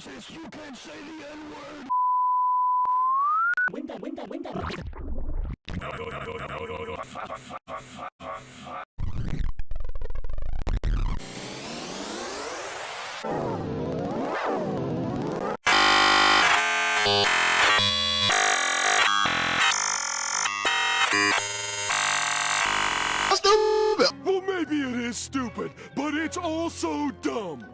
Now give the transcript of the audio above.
racist, you can't say the N-word! Well, maybe it is stupid, but it's also dumb.